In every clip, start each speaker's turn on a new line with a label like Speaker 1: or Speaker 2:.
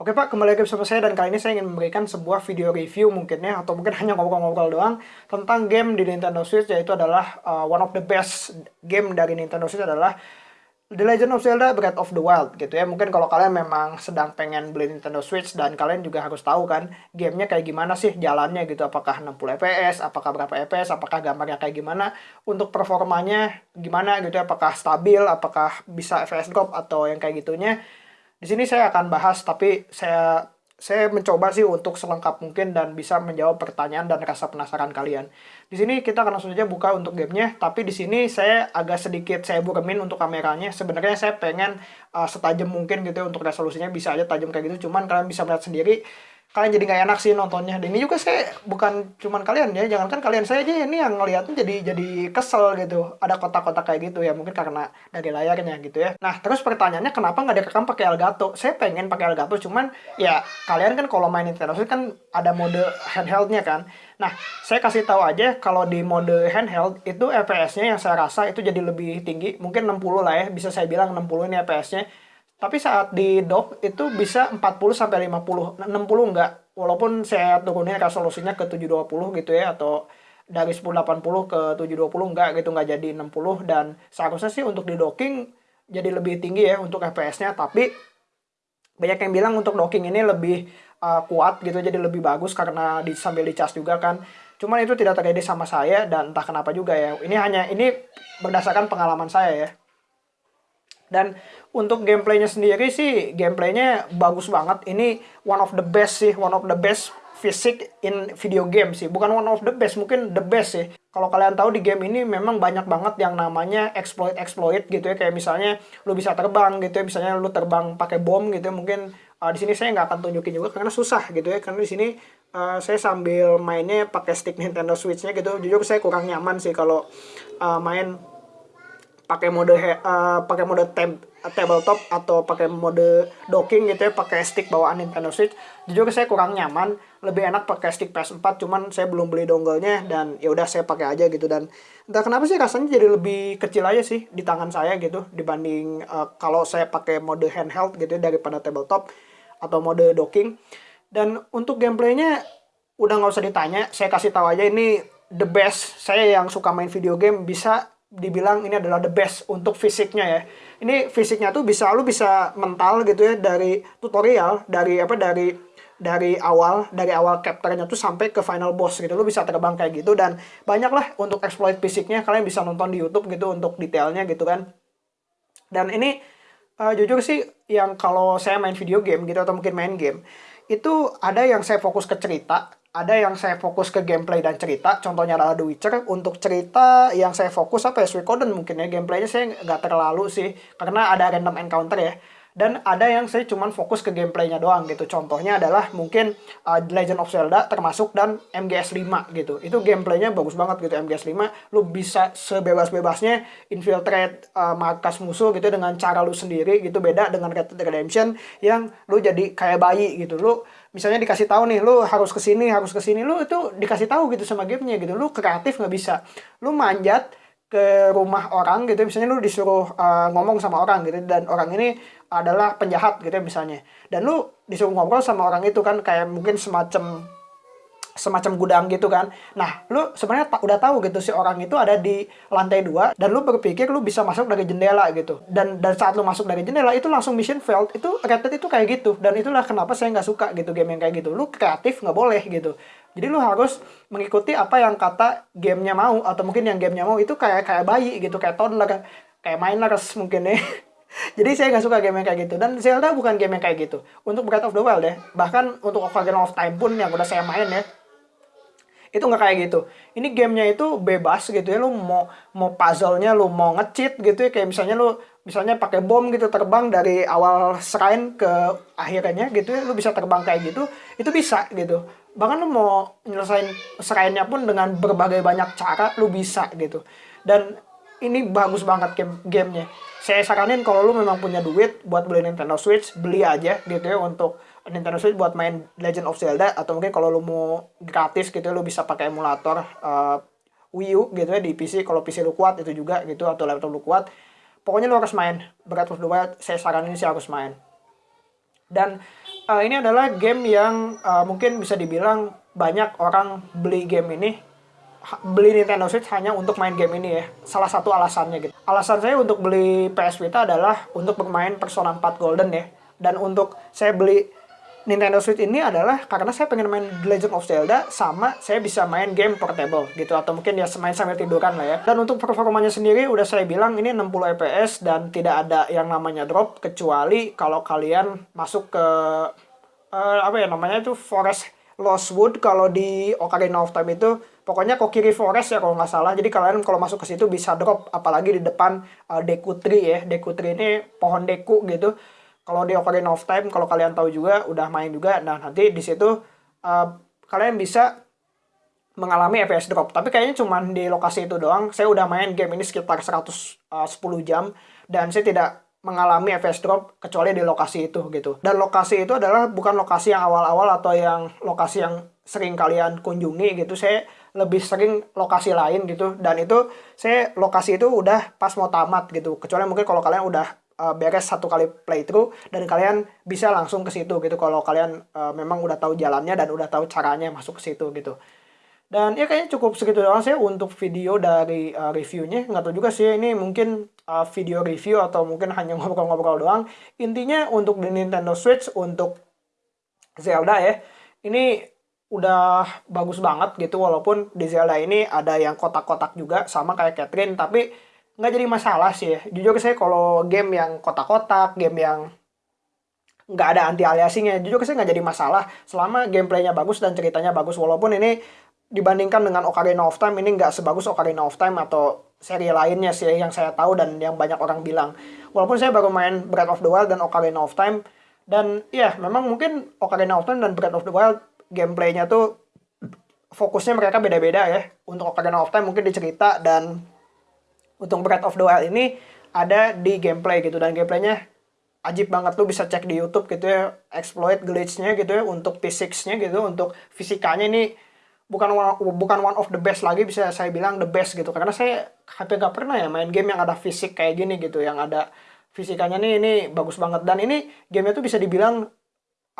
Speaker 1: Oke Pak, kembali lagi bersama saya dan kali ini saya ingin memberikan sebuah video review mungkin ya atau mungkin hanya ngobrol-ngobrol doang tentang game di Nintendo Switch yaitu adalah uh, one of the best game dari Nintendo Switch adalah The Legend of Zelda Breath of the Wild gitu ya. Mungkin kalau kalian memang sedang pengen beli Nintendo Switch dan kalian juga harus tahu kan gamenya kayak gimana sih jalannya gitu. Apakah 60 fps, apakah berapa fps, apakah gambarnya kayak gimana, untuk performanya gimana gitu ya. Apakah stabil, apakah bisa fps drop atau yang kayak gitunya di sini saya akan bahas, tapi saya saya mencoba sih untuk selengkap mungkin dan bisa menjawab pertanyaan dan rasa penasaran kalian. Di sini kita akan langsung saja buka untuk gamenya, tapi di sini saya agak sedikit saya buremin untuk kameranya. Sebenarnya saya pengen uh, setajam mungkin gitu ya untuk resolusinya bisa aja tajam kayak gitu, cuman kalian bisa melihat sendiri kalian jadi nggak enak sih nontonnya. Dan ini juga saya bukan cuman kalian ya, jangan kan kalian saya aja ini yang ngeliatnya jadi jadi kesel gitu. Ada kotak-kotak kayak gitu ya, mungkin karena dari layarnya gitu ya. Nah terus pertanyaannya kenapa nggak direkam pakai Elgato? Saya pengen pakai Elgato, cuman ya kalian kan kalau main Nintendo Switch kan ada mode handheldnya kan. Nah saya kasih tahu aja kalau di mode handheld itu FPS-nya yang saya rasa itu jadi lebih tinggi, mungkin 60 lah ya, bisa saya bilang 60 ini FPS-nya tapi saat di dock itu bisa 40 sampai 50, 60 enggak. Walaupun saya turunin resolusinya ke 720 gitu ya atau dari 1080 ke 720 enggak gitu enggak jadi 60 dan seharusnya sih untuk di docking jadi lebih tinggi ya untuk FPS-nya tapi banyak yang bilang untuk docking ini lebih uh, kuat gitu jadi lebih bagus karena di, sambil dicas juga kan. Cuman itu tidak terjadi sama saya dan entah kenapa juga ya. Ini hanya ini berdasarkan pengalaman saya ya dan untuk gameplaynya sendiri sih, gameplaynya bagus banget. Ini one of the best sih, one of the best fisik in video game sih. Bukan one of the best, mungkin the best sih. Kalau kalian tahu di game ini memang banyak banget yang namanya exploit-exploit gitu ya. Kayak misalnya lu bisa terbang gitu ya. Misalnya lu terbang pakai bom gitu ya. Mungkin uh, di sini saya nggak akan tunjukin juga karena susah gitu ya. Karena di sini uh, saya sambil mainnya pakai stick Nintendo Switch-nya gitu. Jujur saya kurang nyaman sih kalau uh, main pakai mode uh, pakai mode tab tabletop atau pakai mode docking gitu ya pakai stick bawaan Nintendo Switch. Jujur saya kurang nyaman lebih enak pakai stick PS4 cuman saya belum beli dongle-nya dan ya udah saya pakai aja gitu. Dan entah kenapa sih rasanya jadi lebih kecil aja sih di tangan saya gitu dibanding uh, kalau saya pakai mode handheld gitu ya daripada tabletop atau mode docking. Dan untuk gameplaynya udah nggak usah ditanya saya kasih tahu aja ini the best. Saya yang suka main video game bisa dibilang ini adalah the best untuk fisiknya ya. Ini fisiknya tuh bisa lu bisa mental gitu ya dari tutorial, dari apa dari dari awal dari awal capture-nya tuh sampai ke final boss gitu. Lu bisa terbang kayak gitu dan banyak lah untuk exploit fisiknya kalian bisa nonton di YouTube gitu untuk detailnya gitu kan. Dan ini uh, jujur sih yang kalau saya main video game gitu atau mungkin main game itu ada yang saya fokus ke cerita ada yang saya fokus ke gameplay dan cerita, contohnya adalah The Witcher. Untuk cerita yang saya fokus apa ya, Suikoden mungkin ya, gameplaynya saya nggak terlalu sih, karena ada random encounter ya. Dan ada yang saya cuman fokus ke gameplaynya doang gitu. Contohnya adalah mungkin uh, Legend of Zelda termasuk dan MGS 5 gitu. Itu gameplaynya bagus banget gitu MGS 5 lu bisa sebebas-bebasnya infiltrate uh, markas musuh gitu dengan cara lu sendiri gitu. Beda dengan Red Dead Redemption yang lu jadi kayak bayi gitu. Lu misalnya dikasih tahu nih lu harus ke sini harus ke sini lu itu dikasih tahu gitu sama gamenya gitu. Lu kreatif nggak bisa. Lu manjat ke rumah orang gitu misalnya lu disuruh uh, ngomong sama orang gitu dan orang ini adalah penjahat gitu misalnya. Dan lu disuruh ngobrol sama orang itu kan kayak mungkin semacam semacam gudang gitu kan. Nah, lu sebenarnya udah tahu gitu si orang itu ada di lantai dua dan lu berpikir lu bisa masuk dari jendela gitu. Dan dan saat lu masuk dari jendela itu langsung mission failed. Itu rated itu kayak gitu dan itulah kenapa saya nggak suka gitu game yang kayak gitu. Lu kreatif nggak boleh gitu. Jadi lu harus mengikuti apa yang kata gamenya mau atau mungkin yang gamenya mau itu kayak kayak bayi gitu, kayak toddler, kayak minors mungkin ya. Jadi saya nggak suka game yang kayak gitu dan Zelda bukan game yang kayak gitu. Untuk Breath of the Wild ya, bahkan untuk Ocarina of Time pun yang udah saya main ya, itu nggak kayak gitu. Ini gamenya itu bebas gitu ya lu mau mau puzzle-nya lu mau ngecheat gitu ya kayak misalnya lu misalnya pakai bom gitu terbang dari awal shrine ke akhirnya gitu ya lu bisa terbang kayak gitu itu bisa gitu. Bahkan lu mau nyelesain shrine-nya pun dengan berbagai banyak cara lu bisa gitu. Dan ini bagus banget game gamenya. Saya saranin kalau lu memang punya duit buat beli Nintendo Switch beli aja gitu ya untuk Nintendo Switch buat main Legend of Zelda atau mungkin kalau lu mau gratis gitu lu bisa pakai emulator uh, Wii U gitu ya di PC kalau PC lu kuat itu juga gitu atau laptop lu kuat pokoknya lu harus main Breath of the Wild saya saranin sih harus main dan uh, ini adalah game yang uh, mungkin bisa dibilang banyak orang beli game ini beli Nintendo Switch hanya untuk main game ini ya. Salah satu alasannya gitu. Alasan saya untuk beli PS Vita adalah untuk bermain Persona 4 Golden ya. Dan untuk saya beli Nintendo Switch ini adalah karena saya pengen main The Legend of Zelda sama saya bisa main game portable gitu atau mungkin ya main sambil tiduran lah ya. Dan untuk performanya sendiri udah saya bilang ini 60 fps dan tidak ada yang namanya drop kecuali kalau kalian masuk ke uh, apa ya namanya itu Forest Lost Wood kalau di Ocarina of Time itu pokoknya Kokiri Forest ya kalau nggak salah. Jadi kalian kalau masuk ke situ bisa drop apalagi di depan uh, Deku Tree ya. Deku Tree ini pohon deku gitu kalau di Ocarina of Time kalau kalian tahu juga udah main juga nah nanti di situ uh, kalian bisa mengalami FPS drop. Tapi kayaknya cuma di lokasi itu doang. Saya udah main game ini sekitar 110 eh, jam dan saya tidak mengalami FPS drop kecuali di lokasi itu gitu. Dan lokasi itu adalah bukan lokasi yang awal-awal atau yang lokasi yang sering kalian kunjungi gitu. Saya lebih sering lokasi lain gitu. Dan itu saya lokasi itu udah pas mau tamat gitu. Kecuali mungkin kalau kalian udah uh, beres satu kali playthrough dan kalian bisa langsung ke situ gitu kalau kalian uh, memang udah tahu jalannya dan udah tahu caranya masuk ke situ gitu. Dan ya kayaknya cukup segitu doang sih untuk video dari uh, reviewnya. Nggak tahu juga sih ini mungkin uh, video review atau mungkin hanya ngobrol-ngobrol doang. Intinya untuk di Nintendo Switch untuk Zelda ya. Ini udah bagus banget gitu walaupun di Zelda ini ada yang kotak-kotak juga sama kayak Catherine tapi nggak jadi masalah sih ya. Jujur saya kalau game yang kotak-kotak, game yang nggak ada anti aliasingnya, jujur saya nggak jadi masalah selama gameplaynya bagus dan ceritanya bagus. Walaupun ini dibandingkan dengan Ocarina of Time ini nggak sebagus Ocarina of Time atau seri lainnya sih yang saya tahu dan yang banyak orang bilang. Walaupun saya baru main Breath of the Wild dan Ocarina of Time dan ya memang mungkin Ocarina of Time dan Breath of the Wild gameplaynya tuh fokusnya mereka beda-beda ya. Untuk Ocarina of Time mungkin dicerita dan untuk Breath of the Wild ini ada di gameplay gitu dan gameplaynya ajib banget. Lu bisa cek di YouTube gitu ya exploit glitch-nya gitu ya untuk physics-nya gitu untuk fisikanya. Ini bukan one, bukan one of the best lagi bisa saya bilang the best gitu. Karena saya hampir gak pernah ya main game yang ada fisik kayak gini gitu yang ada fisikanya. Nih ini bagus banget. Dan ini gamenya tuh bisa dibilang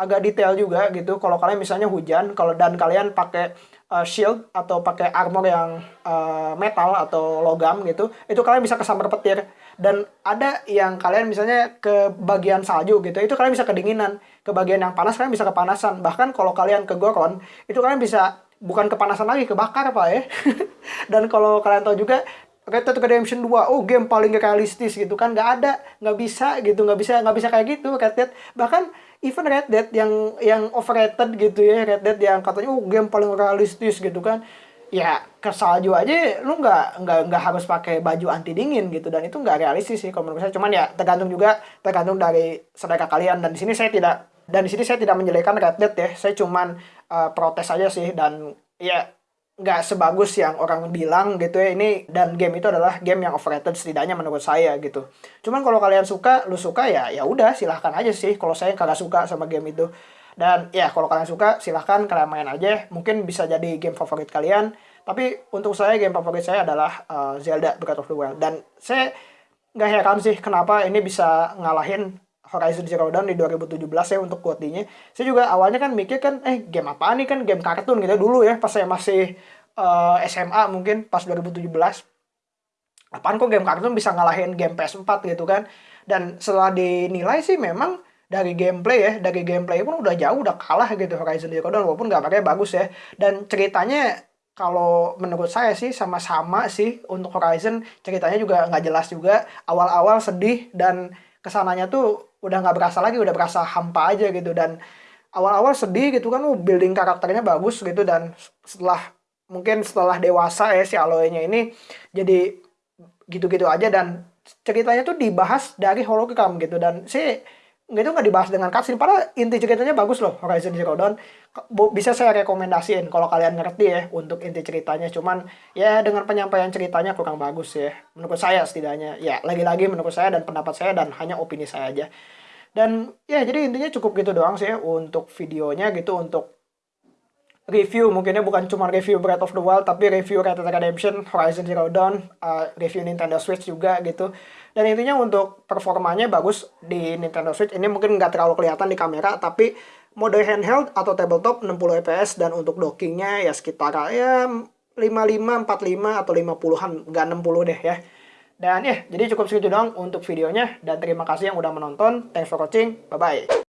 Speaker 1: agak detail juga gitu. Kalau kalian misalnya hujan kalau dan kalian pakai uh, shield atau pakai armor yang uh, metal atau logam gitu itu kalian bisa kesambar petir. Dan ada yang kalian misalnya ke bagian salju gitu itu kalian bisa kedinginan. Ke bagian yang panas kalian bisa kepanasan. Bahkan kalau kalian ke goron itu kalian bisa bukan kepanasan lagi kebakar pak ya. Dan kalau kalian tahu juga Red Dead Redemption 2, oh game paling realistis gitu kan, nggak ada, nggak bisa gitu, nggak bisa, nggak bisa kayak gitu Red Dead. Bahkan even Red Dead yang yang overrated gitu ya Red Dead yang katanya oh game paling realistis gitu kan. Ya ke salju aja lu nggak nggak nggak harus pakai baju anti dingin gitu. Dan itu nggak realistis sih kalau menurut saya. Cuman ya tergantung juga tergantung dari selera kalian. Dan di sini saya tidak dan di sini saya tidak menjelekan Red Dead ya. Saya cuman uh, protes aja sih. Dan ya nggak sebagus yang orang bilang gitu ya. Ini dan game itu adalah game yang overrated setidaknya menurut saya gitu. Cuman kalau kalian suka lu suka ya ya udah silahkan aja sih. Kalau saya kagak suka sama game itu. Dan ya kalau kalian suka silahkan kalian main aja. Mungkin bisa jadi game favorit kalian. Tapi untuk saya game favorit saya adalah uh, Zelda Breath of the Wild. Dan saya nggak heran sih kenapa ini bisa ngalahin Horizon Zero Dawn di 2017 ya untuk quote-nya. Saya juga awalnya kan mikir kan, eh game apa nih kan? Game kartun gitu dulu ya pas saya masih uh, eh, SMA mungkin pas 2017. Apaan kok game kartun bisa ngalahin game PS4 gitu kan. Dan setelah dinilai sih memang dari gameplay ya, dari gameplay pun udah jauh udah kalah gitu Horizon Zero Dawn walaupun gambarnya bagus ya. Dan ceritanya kalau menurut saya sih sama-sama sih untuk Horizon ceritanya juga nggak jelas juga awal-awal sedih dan ke sananya tuh udah nggak berasa lagi udah berasa hampa aja gitu dan awal-awal sedih gitu kan uh, building karakternya bagus gitu dan setelah mungkin setelah dewasa ya si Aloy-nya ini jadi gitu-gitu aja dan ceritanya tuh dibahas dari hologram gitu dan si itu nggak dibahas dengan cutscene padahal inti ceritanya bagus loh Horizon Zero Dawn. Bisa saya rekomendasiin kalau kalian ngerti ya untuk inti ceritanya cuman ya dengan penyampaian ceritanya kurang bagus ya menurut saya setidaknya. Ya lagi-lagi menurut saya dan pendapat saya dan hanya opini saya aja. Dan ya jadi intinya cukup gitu doang sih ya untuk videonya gitu untuk review mungkinnya bukan cuma review Breath of the Wild tapi review Red Dead Redemption, Horizon Zero Dawn, uh, review Nintendo Switch juga gitu Dan intinya untuk performanya bagus di Nintendo Switch. Ini mungkin nggak terlalu kelihatan di kamera, tapi mode handheld atau tabletop 60 fps dan untuk dockingnya ya sekitar ya 55, 45 atau 50-an, nggak 60 deh ya. Dan ya, jadi cukup segitu doang untuk videonya. Dan terima kasih yang udah menonton. Thanks for watching. Bye-bye.